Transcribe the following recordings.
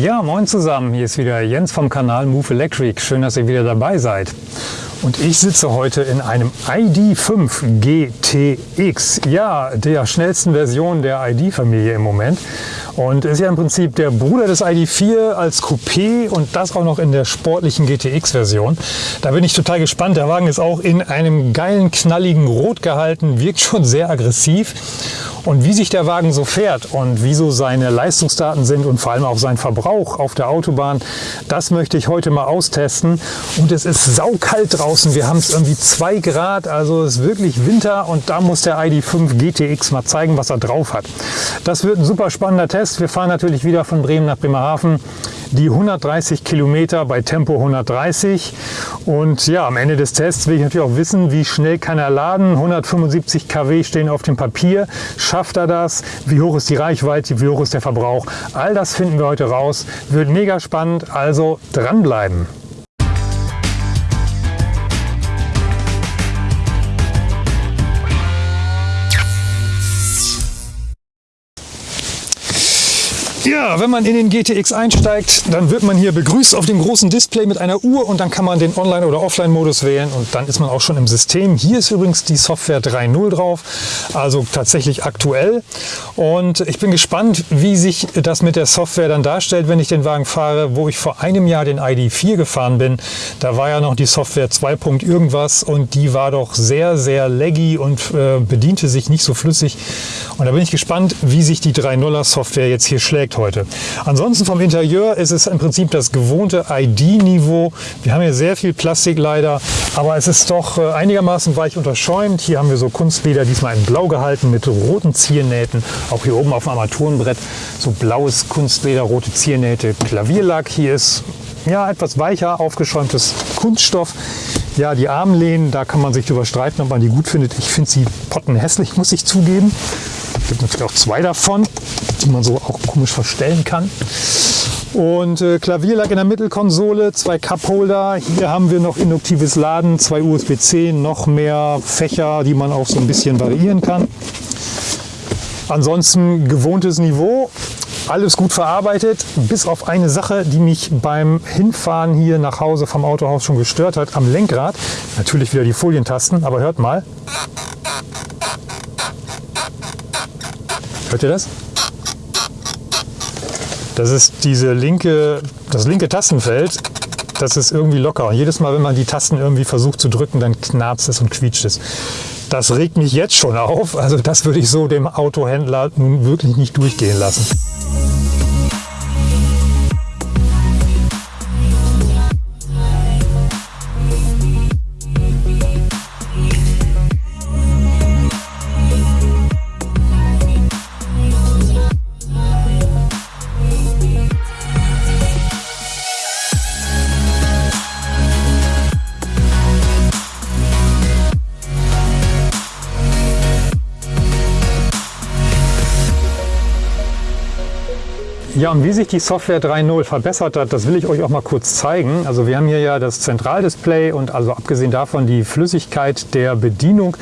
Ja, moin zusammen. Hier ist wieder Jens vom Kanal Move Electric. Schön, dass ihr wieder dabei seid. Und ich sitze heute in einem ID5 GTX. Ja, der schnellsten Version der ID-Familie im Moment. Und ist ja im Prinzip der Bruder des ID4 als Coupé und das auch noch in der sportlichen GTX-Version. Da bin ich total gespannt. Der Wagen ist auch in einem geilen, knalligen Rot gehalten, wirkt schon sehr aggressiv. Und wie sich der Wagen so fährt und wieso seine Leistungsdaten sind und vor allem auch sein Verbrauch auf der Autobahn, das möchte ich heute mal austesten. Und es ist saukalt draußen. Wir haben es irgendwie zwei Grad, also es ist wirklich Winter und da muss der ID5 GTX mal zeigen, was er drauf hat. Das wird ein super spannender Test. Wir fahren natürlich wieder von Bremen nach Bremerhaven die 130 Kilometer bei Tempo 130. Und ja, am Ende des Tests will ich natürlich auch wissen, wie schnell kann er laden. 175 kW stehen auf dem Papier. Schafft er das? Wie hoch ist die Reichweite? Wie hoch ist der Verbrauch? All das finden wir heute raus. Wird mega spannend, also dranbleiben. Ja, wenn man in den GTX einsteigt, dann wird man hier begrüßt auf dem großen Display mit einer Uhr und dann kann man den Online- oder Offline-Modus wählen und dann ist man auch schon im System. Hier ist übrigens die Software 3.0 drauf, also tatsächlich aktuell. Und ich bin gespannt, wie sich das mit der Software dann darstellt, wenn ich den Wagen fahre. Wo ich vor einem Jahr den ID4 gefahren bin, da war ja noch die Software 2. irgendwas und die war doch sehr, sehr laggy und äh, bediente sich nicht so flüssig. Und da bin ich gespannt, wie sich die 3.0er Software jetzt hier schlägt heute. Ansonsten vom Interieur ist es im Prinzip das gewohnte ID-Niveau. Wir haben hier sehr viel Plastik leider, aber es ist doch äh, einigermaßen weich unterschäumt. Hier haben wir so Kunstleder, diesmal in blau gehalten mit roten Ziernähten. Auch hier oben auf dem Armaturenbrett so blaues Kunstleder, rote Ziernähte, Klavierlack. Hier ist ja, etwas weicher aufgeschäumtes Kunststoff. Ja, die Armlehnen, da kann man sich drüber streiten, ob man die gut findet. Ich finde sie pottenhässlich, muss ich zugeben. Es gibt natürlich auch zwei davon die man so auch komisch verstellen kann. Und äh, Klavierlack in der Mittelkonsole, zwei Cupholder. Hier haben wir noch induktives Laden, zwei USB-C, noch mehr Fächer, die man auch so ein bisschen variieren kann. Ansonsten gewohntes Niveau, alles gut verarbeitet, bis auf eine Sache, die mich beim Hinfahren hier nach Hause vom Autohaus schon gestört hat, am Lenkrad. Natürlich wieder die Folientasten, aber hört mal. Hört ihr das? Das ist diese linke, das linke Tastenfeld, das ist irgendwie locker. Und jedes Mal, wenn man die Tasten irgendwie versucht zu drücken, dann knarzt es und quietscht es. Das regt mich jetzt schon auf. Also das würde ich so dem Autohändler nun wirklich nicht durchgehen lassen. Ja, und wie sich die Software 3.0 verbessert hat, das will ich euch auch mal kurz zeigen. Also wir haben hier ja das Zentraldisplay und also abgesehen davon die Flüssigkeit der Bedienung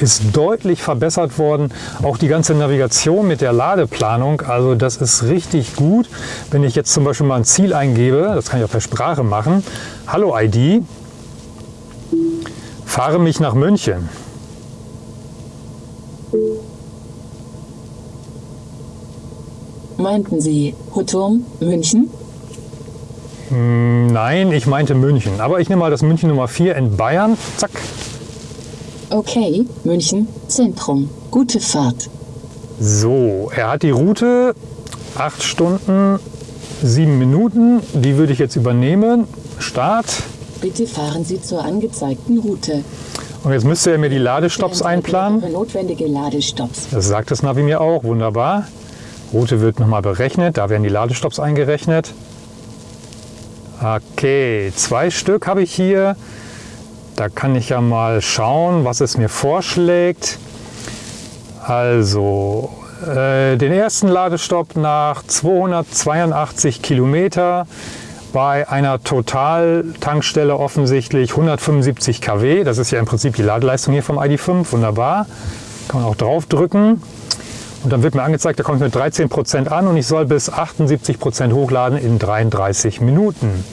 ist deutlich verbessert worden. Auch die ganze Navigation mit der Ladeplanung, also das ist richtig gut. Wenn ich jetzt zum Beispiel mal ein Ziel eingebe, das kann ich auch per Sprache machen. Hallo ID, fahre mich nach München. Meinten Sie Hutturm, München? Hm, nein, ich meinte München. Aber ich nehme mal das München Nummer 4 in Bayern. Zack. Okay, München, Zentrum. Gute Fahrt. So, er hat die Route 8 Stunden, 7 Minuten. Die würde ich jetzt übernehmen. Start. Bitte fahren Sie zur angezeigten Route. Und jetzt müsste er mir die Ladestops einplanen. Notwendige Ladestops. Das sagt das Navi mir auch. Wunderbar. Route wird nochmal berechnet, da werden die Ladestops eingerechnet. Okay, zwei Stück habe ich hier. Da kann ich ja mal schauen, was es mir vorschlägt. Also, äh, den ersten Ladestopp nach 282 Kilometer bei einer Totaltankstelle offensichtlich 175 kW. Das ist ja im Prinzip die Ladeleistung hier vom ID5. Wunderbar. Kann man auch drauf drücken. Und dann wird mir angezeigt, da kommt mit 13% an und ich soll bis 78% hochladen in 33 Minuten.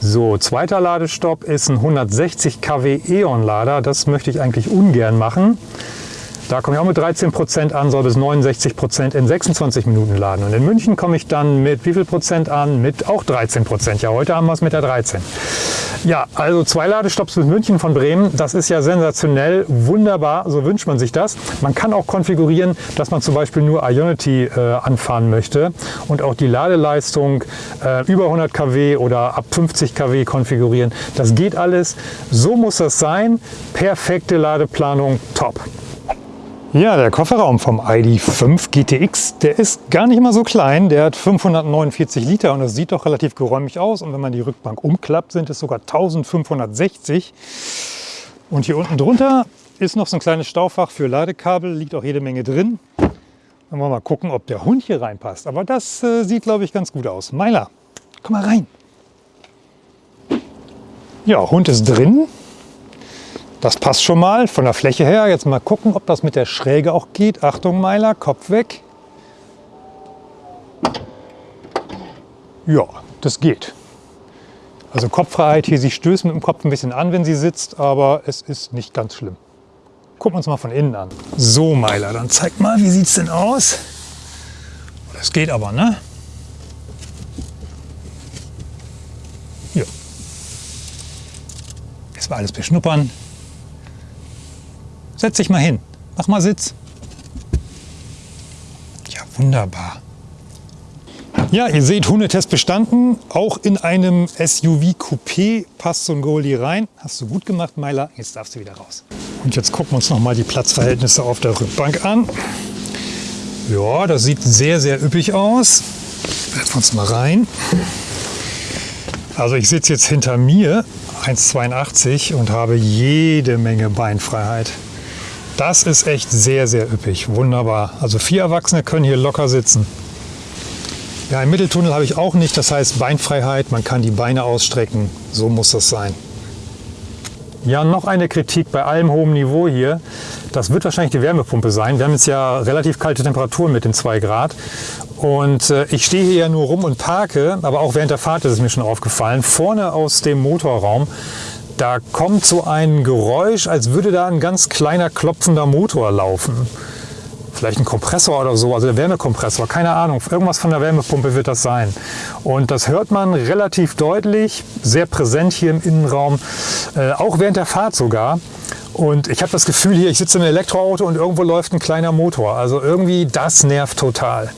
So, zweiter Ladestopp ist ein 160 kW E.ON-Lader. Das möchte ich eigentlich ungern machen. Da komme ich auch mit 13 Prozent an, soll bis 69 Prozent in 26 Minuten laden. Und in München komme ich dann mit wie viel Prozent an? Mit auch 13 Prozent. Ja, heute haben wir es mit der 13. Ja, also zwei Ladestopps bis München von Bremen. Das ist ja sensationell, wunderbar. So wünscht man sich das. Man kann auch konfigurieren, dass man zum Beispiel nur Ionity äh, anfahren möchte und auch die Ladeleistung äh, über 100 kW oder ab 50 kW konfigurieren. Das geht alles. So muss das sein. Perfekte Ladeplanung, top. Ja, der Kofferraum vom ID.5 GTX, der ist gar nicht mal so klein. Der hat 549 Liter und das sieht doch relativ geräumig aus. Und wenn man die Rückbank umklappt, sind es sogar 1560. Und hier unten drunter ist noch so ein kleines Staufach für Ladekabel, liegt auch jede Menge drin. Dann wollen wir mal gucken, ob der Hund hier reinpasst. Aber das äh, sieht, glaube ich, ganz gut aus. Meiler, komm mal rein. Ja, Hund ist drin. Das passt schon mal von der Fläche her. Jetzt mal gucken, ob das mit der Schräge auch geht. Achtung Meiler, Kopf weg. Ja, das geht. Also Kopffreiheit hier, sie stößt mit dem Kopf ein bisschen an, wenn sie sitzt, aber es ist nicht ganz schlimm. Gucken wir uns mal von innen an. So Meiler, dann zeig mal, wie sieht es denn aus? Das geht aber, ne? Ja. Jetzt war alles beschnuppern. Setz dich mal hin. Mach mal Sitz. Ja, wunderbar. Ja, ihr seht, Hundetest bestanden. Auch in einem SUV-Coupé passt so ein Goldie rein. Hast du gut gemacht, Meiler. Jetzt darfst du wieder raus. Und jetzt gucken wir uns noch mal die Platzverhältnisse auf der Rückbank an. Ja, das sieht sehr, sehr üppig aus. Setzen wir uns mal rein. Also ich sitze jetzt hinter mir, 1,82 und habe jede Menge Beinfreiheit. Das ist echt sehr, sehr üppig. Wunderbar. Also vier Erwachsene können hier locker sitzen. Ja, im Mitteltunnel habe ich auch nicht. Das heißt Beinfreiheit. Man kann die Beine ausstrecken. So muss das sein. Ja, noch eine Kritik bei allem hohem Niveau hier. Das wird wahrscheinlich die Wärmepumpe sein. Wir haben jetzt ja relativ kalte Temperaturen mit den 2 Grad. Und äh, ich stehe hier ja nur rum und parke, aber auch während der Fahrt ist es mir schon aufgefallen. Vorne aus dem Motorraum da kommt so ein Geräusch, als würde da ein ganz kleiner klopfender Motor laufen. Vielleicht ein Kompressor oder so, also der Wärmekompressor, keine Ahnung. Irgendwas von der Wärmepumpe wird das sein. Und das hört man relativ deutlich, sehr präsent hier im Innenraum, äh, auch während der Fahrt sogar. Und ich habe das Gefühl hier, ich sitze im Elektroauto und irgendwo läuft ein kleiner Motor. Also irgendwie, das nervt total.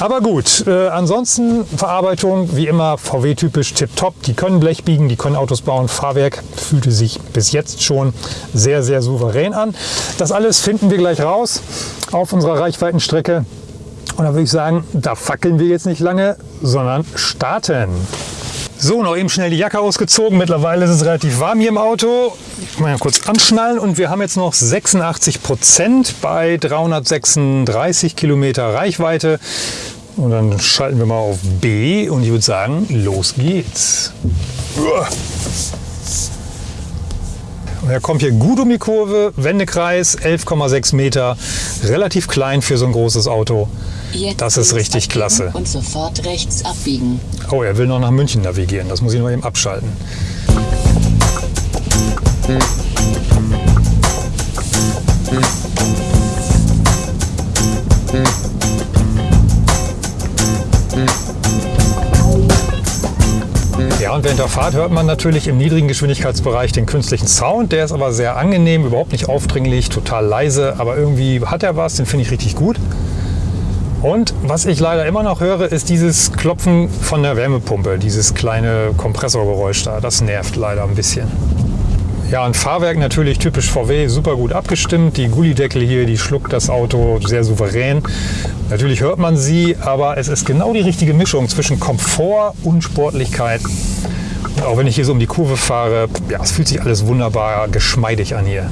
Aber gut, äh, ansonsten Verarbeitung wie immer VW-typisch tipptopp. Die können Blech biegen, die können Autos bauen. Fahrwerk fühlte sich bis jetzt schon sehr, sehr souverän an. Das alles finden wir gleich raus auf unserer Reichweitenstrecke. Und da würde ich sagen, da fackeln wir jetzt nicht lange, sondern starten. So, noch eben schnell die Jacke ausgezogen. Mittlerweile ist es relativ warm hier im Auto. Ich mal kurz anschnallen und wir haben jetzt noch 86 Prozent bei 336 Kilometer Reichweite. Und dann schalten wir mal auf B und ich würde sagen, los geht's. Und er kommt hier gut um die Kurve, Wendekreis 11,6 Meter, relativ klein für so ein großes Auto. Jetzt Das ist richtig klasse. Und sofort rechts abbiegen. Oh, er will noch nach München navigieren. Das muss ich noch eben abschalten. Ja, und während der Fahrt hört man natürlich im niedrigen Geschwindigkeitsbereich den künstlichen Sound. Der ist aber sehr angenehm, überhaupt nicht aufdringlich, total leise, aber irgendwie hat er was, den finde ich richtig gut. Und was ich leider immer noch höre, ist dieses Klopfen von der Wärmepumpe, dieses kleine Kompressorgeräusch da. Das nervt leider ein bisschen. Ja, ein Fahrwerk natürlich typisch VW, super gut abgestimmt. Die Gullideckel hier, die schluckt das Auto sehr souverän. Natürlich hört man sie, aber es ist genau die richtige Mischung zwischen Komfort und Sportlichkeit. Und auch wenn ich hier so um die Kurve fahre, ja, es fühlt sich alles wunderbar geschmeidig an hier.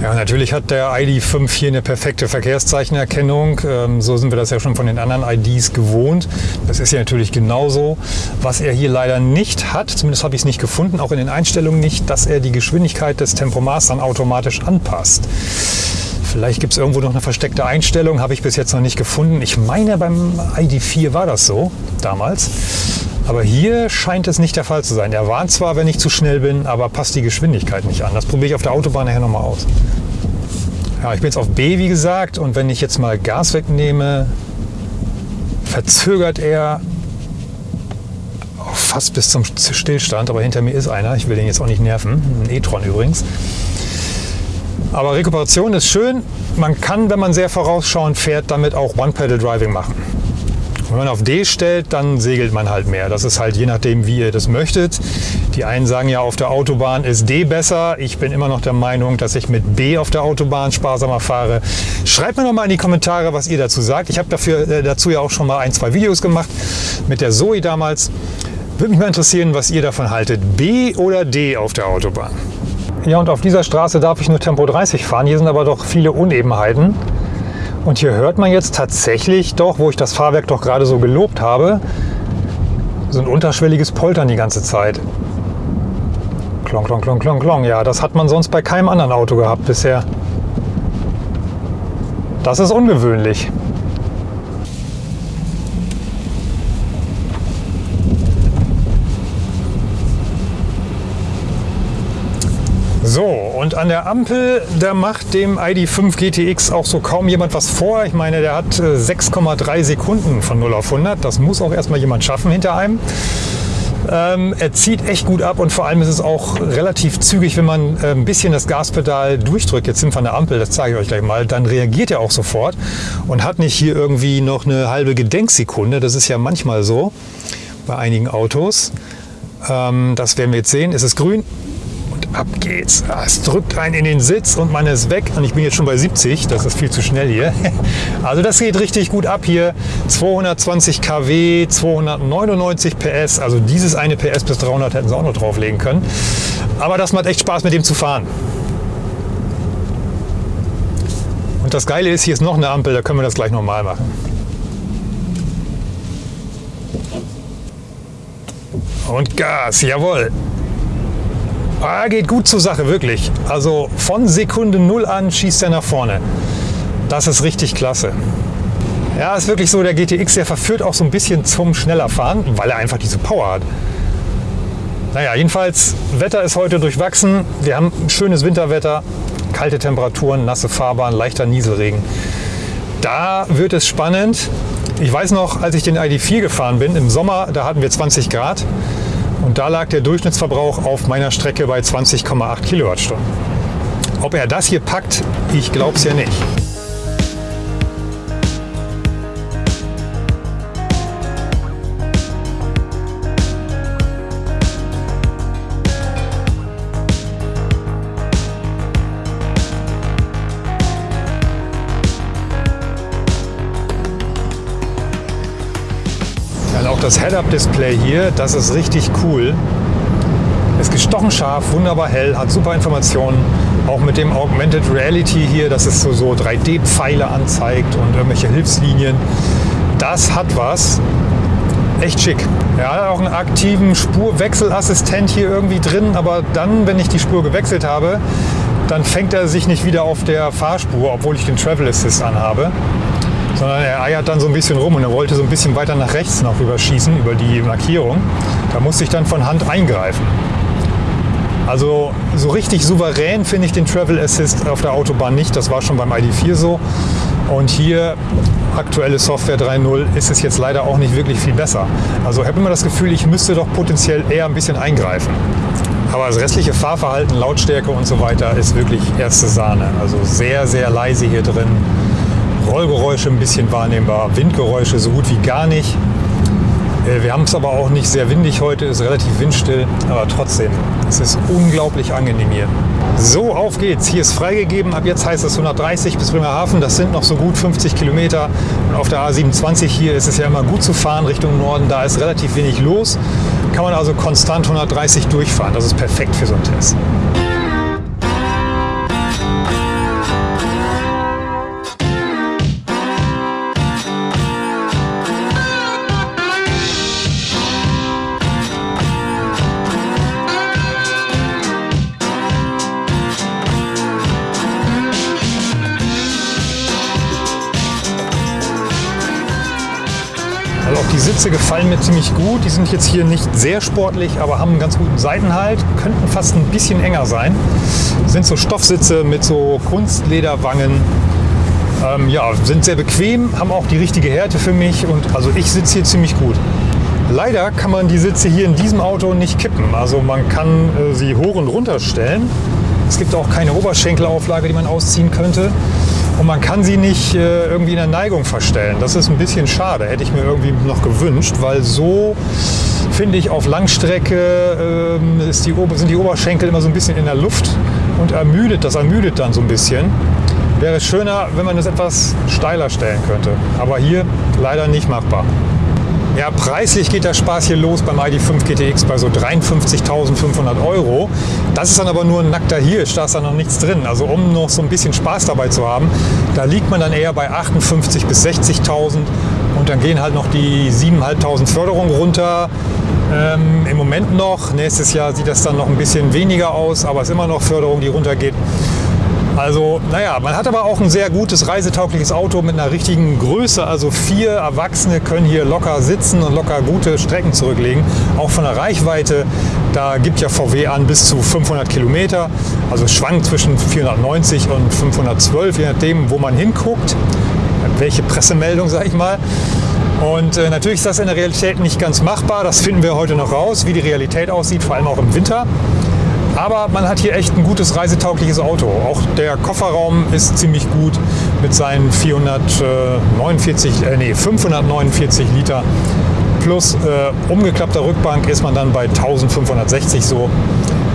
Ja, natürlich hat der ID.5 hier eine perfekte Verkehrszeichenerkennung. Ähm, so sind wir das ja schon von den anderen IDs gewohnt. Das ist ja natürlich genauso. Was er hier leider nicht hat, zumindest habe ich es nicht gefunden, auch in den Einstellungen nicht, dass er die Geschwindigkeit des Tempomaß dann automatisch anpasst. Vielleicht gibt es irgendwo noch eine versteckte Einstellung, habe ich bis jetzt noch nicht gefunden. Ich meine, beim ID4 war das so damals. Aber hier scheint es nicht der Fall zu sein. Er warnt zwar, wenn ich zu schnell bin, aber passt die Geschwindigkeit nicht an. Das probiere ich auf der Autobahn nachher nochmal aus. Ja, ich bin jetzt auf B, wie gesagt, und wenn ich jetzt mal Gas wegnehme, verzögert er fast bis zum Stillstand, aber hinter mir ist einer. Ich will den jetzt auch nicht nerven. Ein e-tron übrigens. Aber Rekuperation ist schön. Man kann, wenn man sehr vorausschauend fährt, damit auch One-Pedal-Driving machen. Wenn man auf D stellt, dann segelt man halt mehr. Das ist halt je nachdem, wie ihr das möchtet. Die einen sagen ja, auf der Autobahn ist D besser. Ich bin immer noch der Meinung, dass ich mit B auf der Autobahn sparsamer fahre. Schreibt mir noch mal in die Kommentare, was ihr dazu sagt. Ich habe dafür, äh, dazu ja auch schon mal ein, zwei Videos gemacht mit der Zoe damals. Würde mich mal interessieren, was ihr davon haltet. B oder D auf der Autobahn? Ja, und auf dieser Straße darf ich nur Tempo 30 fahren. Hier sind aber doch viele Unebenheiten. Und hier hört man jetzt tatsächlich doch, wo ich das Fahrwerk doch gerade so gelobt habe, so ein unterschwelliges Poltern die ganze Zeit. Klong, klong, klong, klong, klong. Ja, das hat man sonst bei keinem anderen Auto gehabt bisher. Das ist ungewöhnlich. So, und an der Ampel, da macht dem ID5 GTX auch so kaum jemand was vor. Ich meine, der hat 6,3 äh, Sekunden von 0 auf 100. Das muss auch erstmal jemand schaffen hinter einem. Ähm, er zieht echt gut ab und vor allem ist es auch relativ zügig, wenn man äh, ein bisschen das Gaspedal durchdrückt. Jetzt sind wir an der Ampel, das zeige ich euch gleich mal. Dann reagiert er auch sofort und hat nicht hier irgendwie noch eine halbe Gedenksekunde. Das ist ja manchmal so bei einigen Autos. Ähm, das werden wir jetzt sehen. Es ist grün, ab geht's. Es drückt einen in den Sitz und man ist weg. Und ich bin jetzt schon bei 70, das ist viel zu schnell hier. Also das geht richtig gut ab hier. 220 kW, 299 PS. Also dieses eine PS bis 300 hätten sie auch noch drauflegen können. Aber das macht echt Spaß mit dem zu fahren. Und das Geile ist, hier ist noch eine Ampel, da können wir das gleich nochmal machen. Und Gas, jawohl. Ah, geht gut zur Sache, wirklich. Also von Sekunde Null an schießt er nach vorne. Das ist richtig klasse. Ja, ist wirklich so, der GTX, der verführt auch so ein bisschen zum schneller fahren, weil er einfach diese Power hat. Naja, jedenfalls, Wetter ist heute durchwachsen. Wir haben schönes Winterwetter, kalte Temperaturen, nasse Fahrbahn, leichter Nieselregen. Da wird es spannend. Ich weiß noch, als ich den ID4 gefahren bin, im Sommer, da hatten wir 20 Grad. Und da lag der Durchschnittsverbrauch auf meiner Strecke bei 20,8 Kilowattstunden. Ob er das hier packt, ich glaube es ja nicht. Das Head-Up-Display hier, das ist richtig cool. Ist gestochen scharf, wunderbar hell, hat super Informationen. Auch mit dem Augmented Reality hier, dass es so, so 3D-Pfeile anzeigt und irgendwelche Hilfslinien. Das hat was. Echt schick. Er hat auch einen aktiven Spurwechselassistent hier irgendwie drin, aber dann, wenn ich die Spur gewechselt habe, dann fängt er sich nicht wieder auf der Fahrspur, obwohl ich den Travel Assist anhabe sondern er eiert dann so ein bisschen rum und er wollte so ein bisschen weiter nach rechts noch rüberschießen über die Markierung. Da musste ich dann von Hand eingreifen. Also so richtig souverän finde ich den Travel Assist auf der Autobahn nicht. Das war schon beim ID4 so. Und hier, aktuelle Software 3.0, ist es jetzt leider auch nicht wirklich viel besser. Also ich habe immer das Gefühl, ich müsste doch potenziell eher ein bisschen eingreifen. Aber das restliche Fahrverhalten, Lautstärke und so weiter ist wirklich erste Sahne. Also sehr, sehr leise hier drin. Rollgeräusche ein bisschen wahrnehmbar, Windgeräusche so gut wie gar nicht. Äh, wir haben es aber auch nicht sehr windig heute, ist relativ windstill, aber trotzdem, es ist unglaublich angenehm hier. So, auf geht's. Hier ist freigegeben. Ab jetzt heißt es 130 bis Bremerhaven. Das sind noch so gut 50 Kilometer. Und auf der A27 hier ist es ja immer gut zu fahren Richtung Norden. Da ist relativ wenig los. Kann man also konstant 130 durchfahren. Das ist perfekt für so einen Test. Sitze gefallen mir ziemlich gut. Die sind jetzt hier nicht sehr sportlich, aber haben einen ganz guten Seitenhalt. Könnten fast ein bisschen enger sein. Sind so Stoffsitze mit so Kunstlederwangen. Ähm, ja, sind sehr bequem, haben auch die richtige Härte für mich und also ich sitze hier ziemlich gut. Leider kann man die Sitze hier in diesem Auto nicht kippen. Also man kann äh, sie hoch und runter stellen. Es gibt auch keine Oberschenkelauflage, die man ausziehen könnte. Und man kann sie nicht äh, irgendwie in der Neigung verstellen. Das ist ein bisschen schade, hätte ich mir irgendwie noch gewünscht, weil so finde ich auf Langstrecke äh, die, sind die Oberschenkel immer so ein bisschen in der Luft und ermüdet, das ermüdet dann so ein bisschen. Wäre schöner, wenn man es etwas steiler stellen könnte. Aber hier leider nicht machbar. Ja, preislich geht der Spaß hier los beim ID5 GTX bei so 53.500 Euro. Das ist dann aber nur ein nackter Hirsch, da ist dann noch nichts drin. Also um noch so ein bisschen Spaß dabei zu haben, da liegt man dann eher bei 58.000 bis 60.000 und dann gehen halt noch die 7.500 Förderungen runter. Ähm, Im Moment noch, nächstes Jahr sieht das dann noch ein bisschen weniger aus, aber es ist immer noch Förderung, die runtergeht. Also, naja, man hat aber auch ein sehr gutes reisetaugliches Auto mit einer richtigen Größe. Also vier Erwachsene können hier locker sitzen und locker gute Strecken zurücklegen. Auch von der Reichweite, da gibt ja VW an bis zu 500 Kilometer. Also schwankt zwischen 490 und 512, je nachdem, wo man hinguckt. Welche Pressemeldung, sag ich mal. Und äh, natürlich ist das in der Realität nicht ganz machbar. Das finden wir heute noch raus, wie die Realität aussieht, vor allem auch im Winter. Aber man hat hier echt ein gutes reisetaugliches Auto. Auch der Kofferraum ist ziemlich gut mit seinen 449, äh, nee, 549 Liter. Plus äh, umgeklappter Rückbank ist man dann bei 1560 so.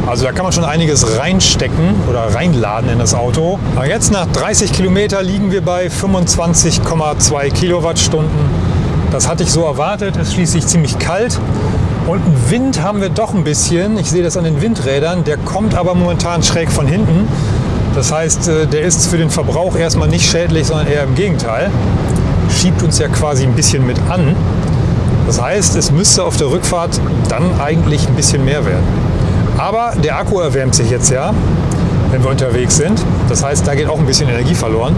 Also da kann man schon einiges reinstecken oder reinladen in das Auto. Aber jetzt nach 30 Kilometer liegen wir bei 25,2 Kilowattstunden. Das hatte ich so erwartet. Es ist schließlich ziemlich kalt. Und einen Wind haben wir doch ein bisschen. Ich sehe das an den Windrädern. Der kommt aber momentan schräg von hinten. Das heißt, äh, der ist für den Verbrauch erstmal nicht schädlich, sondern eher im Gegenteil. Schiebt uns ja quasi ein bisschen mit an. Das heißt, es müsste auf der Rückfahrt dann eigentlich ein bisschen mehr werden. Aber der Akku erwärmt sich jetzt ja, wenn wir unterwegs sind. Das heißt, da geht auch ein bisschen Energie verloren.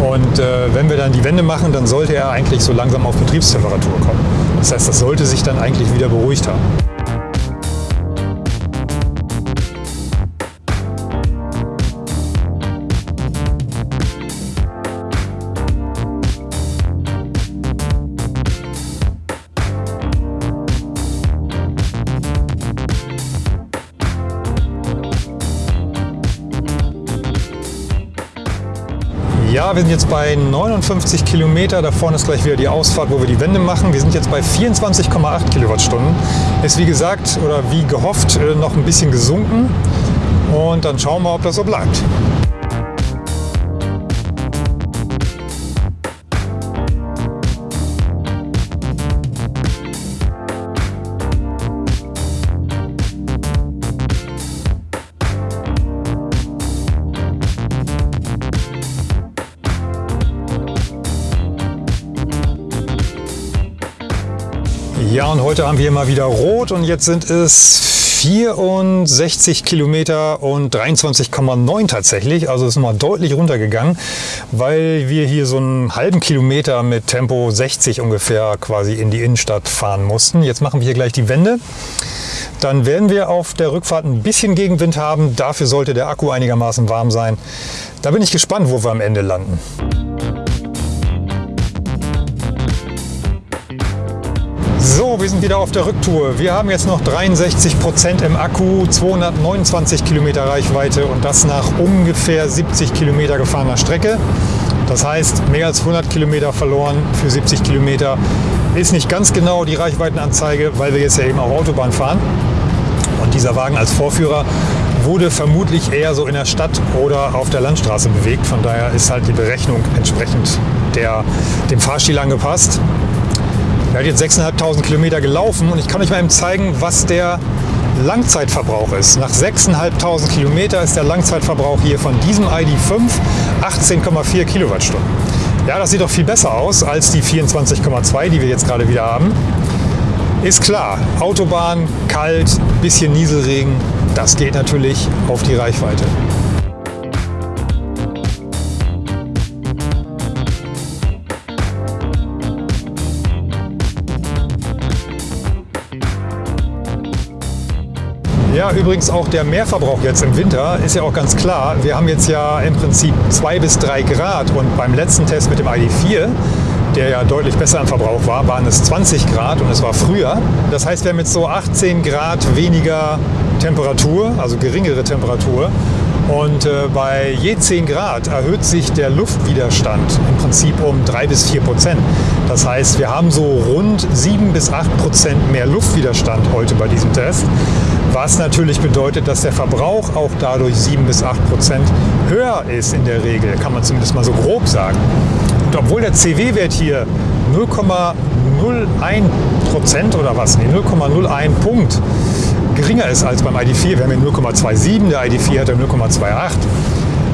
Und äh, wenn wir dann die Wende machen, dann sollte er eigentlich so langsam auf Betriebstemperatur kommen. Das heißt, das sollte sich dann eigentlich wieder beruhigt haben. Wir sind jetzt bei 59 Kilometer. Da vorne ist gleich wieder die Ausfahrt, wo wir die Wende machen. Wir sind jetzt bei 24,8 Kilowattstunden. Ist wie gesagt oder wie gehofft äh, noch ein bisschen gesunken. Und dann schauen wir, ob das so bleibt. Ja, und heute haben wir mal wieder rot und jetzt sind es 64 Kilometer und 23,9 tatsächlich. Also ist mal deutlich runtergegangen, weil wir hier so einen halben Kilometer mit Tempo 60 ungefähr quasi in die Innenstadt fahren mussten. Jetzt machen wir hier gleich die Wende. Dann werden wir auf der Rückfahrt ein bisschen Gegenwind haben. Dafür sollte der Akku einigermaßen warm sein. Da bin ich gespannt, wo wir am Ende landen. So, wir sind wieder auf der Rücktour. Wir haben jetzt noch 63 Prozent im Akku, 229 Kilometer Reichweite und das nach ungefähr 70 Kilometer gefahrener Strecke. Das heißt, mehr als 100 Kilometer verloren für 70 Kilometer ist nicht ganz genau die Reichweitenanzeige, weil wir jetzt ja eben auf Autobahn fahren. Und dieser Wagen als Vorführer wurde vermutlich eher so in der Stadt oder auf der Landstraße bewegt. Von daher ist halt die Berechnung entsprechend der, dem Fahrstil angepasst. Er hat jetzt 6.500 Kilometer gelaufen und ich kann euch mal eben zeigen, was der Langzeitverbrauch ist. Nach 6.500 Kilometer ist der Langzeitverbrauch hier von diesem ID5 18,4 Kilowattstunden. Ja, das sieht doch viel besser aus als die 24,2, die wir jetzt gerade wieder haben. Ist klar, Autobahn, kalt, bisschen Nieselregen, das geht natürlich auf die Reichweite. Ja, übrigens auch der Mehrverbrauch jetzt im Winter ist ja auch ganz klar. Wir haben jetzt ja im Prinzip 2 bis 3 Grad und beim letzten Test mit dem ID4 der ja deutlich besser im Verbrauch war, waren es 20 Grad und es war früher. Das heißt, wir haben jetzt so 18 Grad weniger Temperatur, also geringere Temperatur. Und äh, bei je 10 Grad erhöht sich der Luftwiderstand im Prinzip um 3 bis 4 Prozent. Das heißt, wir haben so rund 7 bis 8 Prozent mehr Luftwiderstand heute bei diesem Test. Was natürlich bedeutet, dass der Verbrauch auch dadurch 7 bis 8 Prozent höher ist in der Regel, kann man zumindest mal so grob sagen. Und obwohl der CW-Wert hier 0,01 Prozent oder was, nee, 0,01 Punkt geringer ist als beim ID4. Wir haben hier 0,27, der ID4 hat ja 0,28.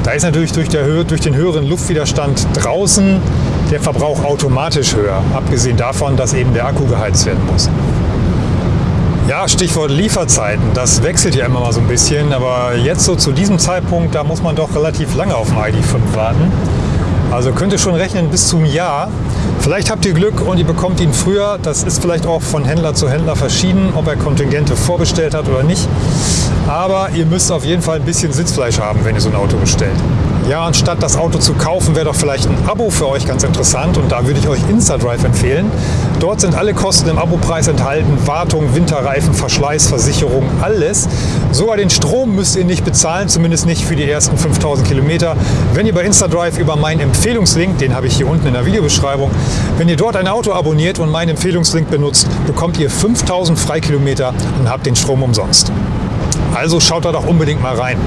Da ist natürlich durch, der, durch den höheren Luftwiderstand draußen der Verbrauch automatisch höher, abgesehen davon, dass eben der Akku geheizt werden muss. Ja, Stichwort Lieferzeiten, das wechselt ja immer mal so ein bisschen, aber jetzt so zu diesem Zeitpunkt, da muss man doch relativ lange auf den ID5 warten. Also könnt ihr schon rechnen bis zum Jahr. Vielleicht habt ihr Glück und ihr bekommt ihn früher. Das ist vielleicht auch von Händler zu Händler verschieden, ob er Kontingente vorbestellt hat oder nicht. Aber ihr müsst auf jeden Fall ein bisschen Sitzfleisch haben, wenn ihr so ein Auto bestellt. Ja, anstatt das Auto zu kaufen, wäre doch vielleicht ein Abo für euch ganz interessant und da würde ich euch InstaDrive empfehlen. Dort sind alle Kosten im Abopreis enthalten, Wartung, Winterreifen, Verschleiß, Versicherung, alles. Sogar den Strom müsst ihr nicht bezahlen, zumindest nicht für die ersten 5000 Kilometer. Wenn ihr bei InstaDrive über meinen Empfehlungslink, den habe ich hier unten in der Videobeschreibung, wenn ihr dort ein Auto abonniert und meinen Empfehlungslink benutzt, bekommt ihr 5000 Freikilometer und habt den Strom umsonst. Also schaut da doch unbedingt mal rein.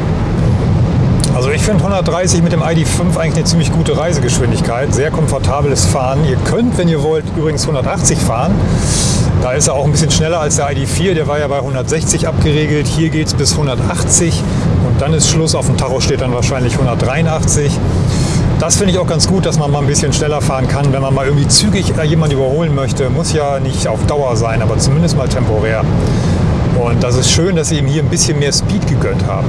Also ich finde 130 mit dem ID5 eigentlich eine ziemlich gute Reisegeschwindigkeit, sehr komfortables Fahren. Ihr könnt, wenn ihr wollt, übrigens 180 fahren. Da ist er auch ein bisschen schneller als der ID4, der war ja bei 160 abgeregelt. Hier geht es bis 180 und dann ist Schluss. Auf dem Tacho steht dann wahrscheinlich 183. Das finde ich auch ganz gut, dass man mal ein bisschen schneller fahren kann, wenn man mal irgendwie zügig jemanden überholen möchte. Muss ja nicht auf Dauer sein, aber zumindest mal temporär. Und das ist schön, dass sie ihm hier ein bisschen mehr Speed gegönnt haben.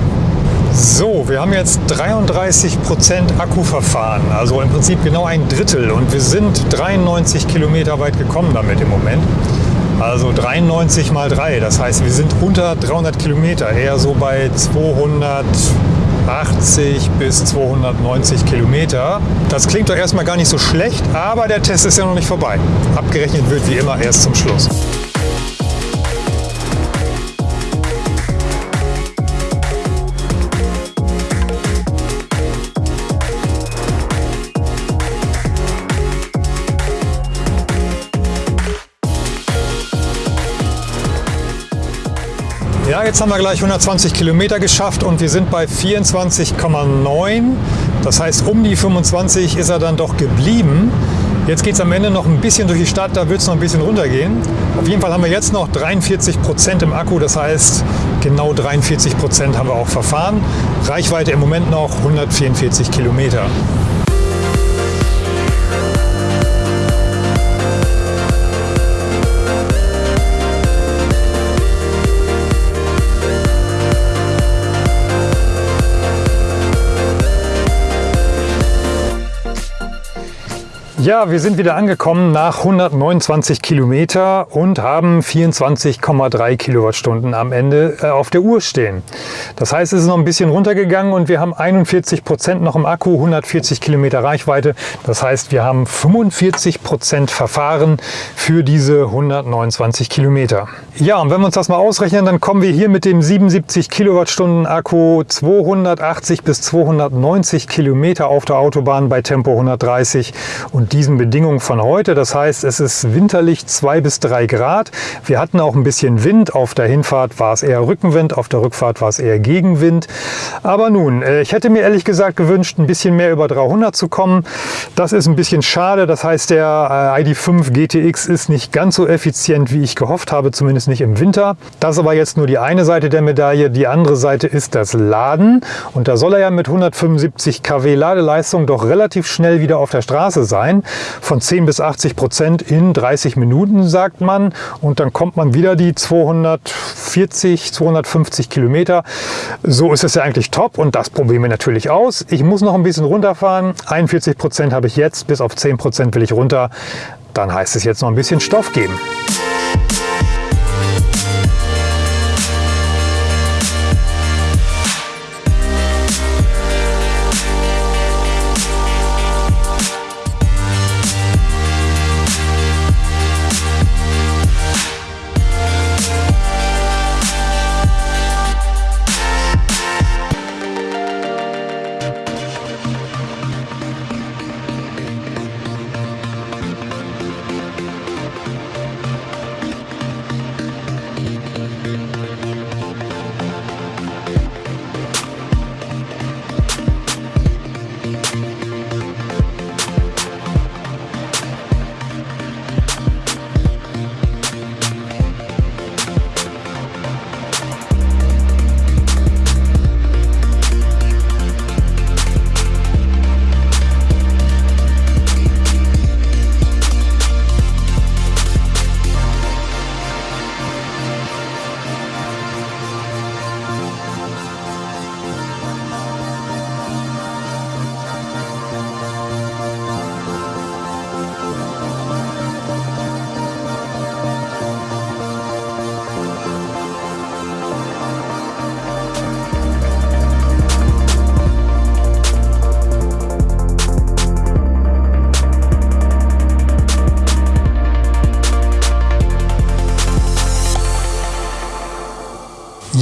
So, wir haben jetzt 33% Akku verfahren, also im Prinzip genau ein Drittel und wir sind 93 Kilometer weit gekommen damit im Moment. Also 93 mal 3, das heißt wir sind unter 300 Kilometer, eher so bei 280 bis 290 Kilometer. Das klingt doch erstmal gar nicht so schlecht, aber der Test ist ja noch nicht vorbei. Abgerechnet wird wie immer erst zum Schluss. Jetzt haben wir gleich 120 Kilometer geschafft und wir sind bei 24,9. Das heißt, um die 25 ist er dann doch geblieben. Jetzt geht es am Ende noch ein bisschen durch die Stadt, da wird es noch ein bisschen runtergehen. Auf jeden Fall haben wir jetzt noch 43 Prozent im Akku, das heißt genau 43 Prozent haben wir auch verfahren. Reichweite im Moment noch 144 Kilometer. Ja, wir sind wieder angekommen nach 129 Kilometer und haben 24,3 Kilowattstunden am Ende äh, auf der Uhr stehen. Das heißt, es ist noch ein bisschen runtergegangen und wir haben 41 Prozent noch im Akku, 140 Kilometer Reichweite. Das heißt, wir haben 45 Prozent verfahren für diese 129 Kilometer. Ja, und wenn wir uns das mal ausrechnen, dann kommen wir hier mit dem 77 Kilowattstunden Akku 280 bis 290 Kilometer auf der Autobahn bei Tempo 130 und diesen Bedingungen von heute. Das heißt, es ist winterlich 2 bis 3 Grad. Wir hatten auch ein bisschen Wind. Auf der Hinfahrt war es eher Rückenwind, auf der Rückfahrt war es eher Gegenwind. Aber nun, äh, ich hätte mir ehrlich gesagt gewünscht, ein bisschen mehr über 300 zu kommen. Das ist ein bisschen schade. Das heißt, der äh, ID5 GTX ist nicht ganz so effizient, wie ich gehofft habe, zumindest nicht im Winter. Das ist aber jetzt nur die eine Seite der Medaille. Die andere Seite ist das Laden. Und da soll er ja mit 175 kW Ladeleistung doch relativ schnell wieder auf der Straße sein von 10 bis 80 Prozent in 30 Minuten, sagt man. Und dann kommt man wieder die 240, 250 Kilometer. So ist es ja eigentlich top und das probieren wir natürlich aus. Ich muss noch ein bisschen runterfahren. 41 Prozent habe ich jetzt, bis auf 10 Prozent will ich runter. Dann heißt es jetzt noch ein bisschen Stoff geben.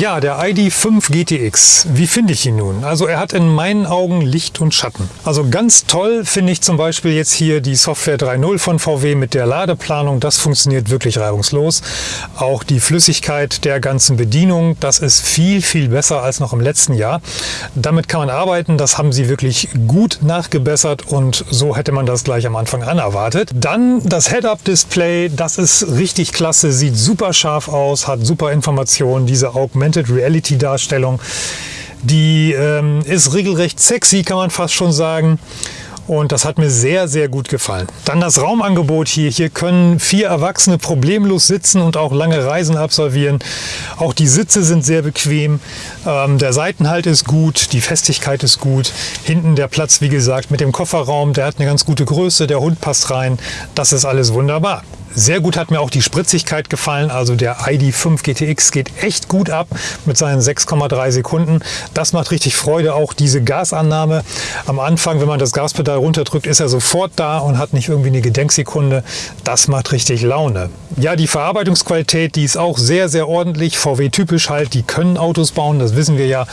Ja, der ID5 GTX. Wie finde ich ihn nun? Also er hat in meinen Augen Licht und Schatten. Also ganz toll finde ich zum Beispiel jetzt hier die Software 3.0 von VW mit der Ladeplanung. Das funktioniert wirklich reibungslos. Auch die Flüssigkeit der ganzen Bedienung, das ist viel, viel besser als noch im letzten Jahr. Damit kann man arbeiten. Das haben sie wirklich gut nachgebessert und so hätte man das gleich am Anfang an erwartet. Dann das Head-Up-Display. Das ist richtig klasse, sieht super scharf aus, hat super Informationen. Diese Augmented Augmented Reality Darstellung. Die ähm, ist regelrecht sexy, kann man fast schon sagen. Und das hat mir sehr, sehr gut gefallen. Dann das Raumangebot hier. Hier können vier Erwachsene problemlos sitzen und auch lange Reisen absolvieren. Auch die Sitze sind sehr bequem. Ähm, der Seitenhalt ist gut, die Festigkeit ist gut. Hinten der Platz, wie gesagt, mit dem Kofferraum, der hat eine ganz gute Größe. Der Hund passt rein. Das ist alles wunderbar. Sehr gut hat mir auch die Spritzigkeit gefallen. Also der ID5 GTX geht echt gut ab mit seinen 6,3 Sekunden. Das macht richtig Freude. Auch diese Gasannahme am Anfang, wenn man das Gaspedal runterdrückt, ist er sofort da und hat nicht irgendwie eine Gedenksekunde. Das macht richtig Laune. Ja, die Verarbeitungsqualität, die ist auch sehr, sehr ordentlich. VW-typisch halt, die können Autos bauen, das wissen wir ja.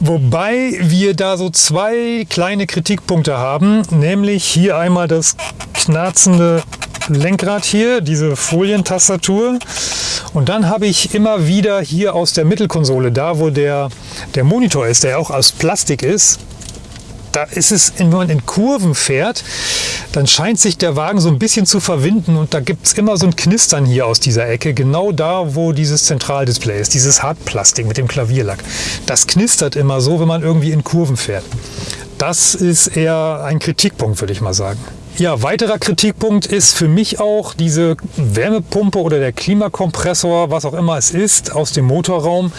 Wobei wir da so zwei kleine Kritikpunkte haben, nämlich hier einmal das knarzende Lenkrad hier, diese Folientastatur. Und dann habe ich immer wieder hier aus der Mittelkonsole, da wo der, der Monitor ist, der auch aus Plastik ist, da ist es, wenn man in Kurven fährt, dann scheint sich der Wagen so ein bisschen zu verwinden und da gibt es immer so ein Knistern hier aus dieser Ecke, genau da, wo dieses Zentraldisplay ist, dieses Hartplastik mit dem Klavierlack. Das knistert immer so, wenn man irgendwie in Kurven fährt. Das ist eher ein Kritikpunkt, würde ich mal sagen. Ja, weiterer Kritikpunkt ist für mich auch diese Wärmepumpe oder der Klimakompressor, was auch immer es ist, aus dem Motorraum.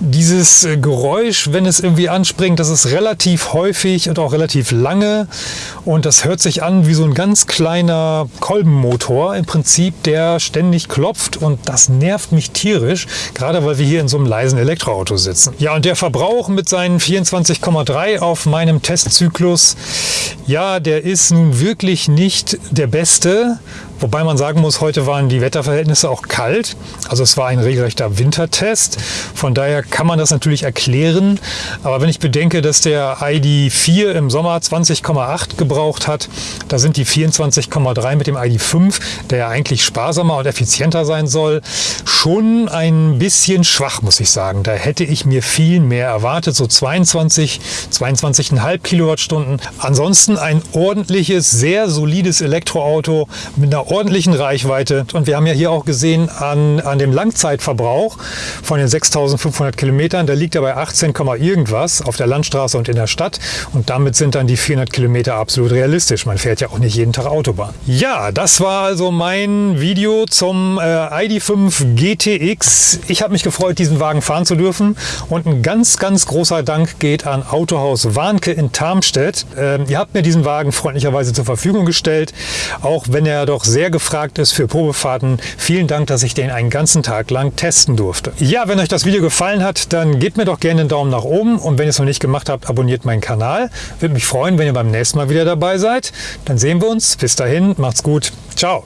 Dieses Geräusch, wenn es irgendwie anspringt, das ist relativ häufig und auch relativ lange und das hört sich an wie so ein ganz kleiner Kolbenmotor im Prinzip, der ständig klopft und das nervt mich tierisch, gerade weil wir hier in so einem leisen Elektroauto sitzen. Ja, und der Verbrauch mit seinen 24,3 auf meinem Testzyklus, ja, der ist nun wirklich sicherlich nicht der beste, Wobei man sagen muss, heute waren die Wetterverhältnisse auch kalt. Also es war ein regelrechter Wintertest. Von daher kann man das natürlich erklären. Aber wenn ich bedenke, dass der ID4 im Sommer 20,8 gebraucht hat, da sind die 24,3 mit dem ID5, der ja eigentlich sparsamer und effizienter sein soll, schon ein bisschen schwach, muss ich sagen. Da hätte ich mir viel mehr erwartet, so 22, 22,5 Kilowattstunden. Ansonsten ein ordentliches, sehr solides Elektroauto mit einer ordentlichen Reichweite. Und wir haben ja hier auch gesehen an, an dem Langzeitverbrauch von den 6500 Kilometern, der liegt ja bei 18, irgendwas auf der Landstraße und in der Stadt. Und damit sind dann die 400 Kilometer absolut realistisch. Man fährt ja auch nicht jeden Tag Autobahn. Ja, das war also mein Video zum äh, ID5 GTX. Ich habe mich gefreut, diesen Wagen fahren zu dürfen. Und ein ganz, ganz großer Dank geht an Autohaus Warnke in Tarmstedt. Ähm, ihr habt mir diesen Wagen freundlicherweise zur Verfügung gestellt, auch wenn er doch sehr gefragt ist für Probefahrten. Vielen Dank, dass ich den einen ganzen Tag lang testen durfte. Ja, wenn euch das Video gefallen hat, dann gebt mir doch gerne einen Daumen nach oben und wenn ihr es noch nicht gemacht habt, abonniert meinen Kanal. Würde mich freuen, wenn ihr beim nächsten Mal wieder dabei seid. Dann sehen wir uns. Bis dahin, macht's gut. Ciao.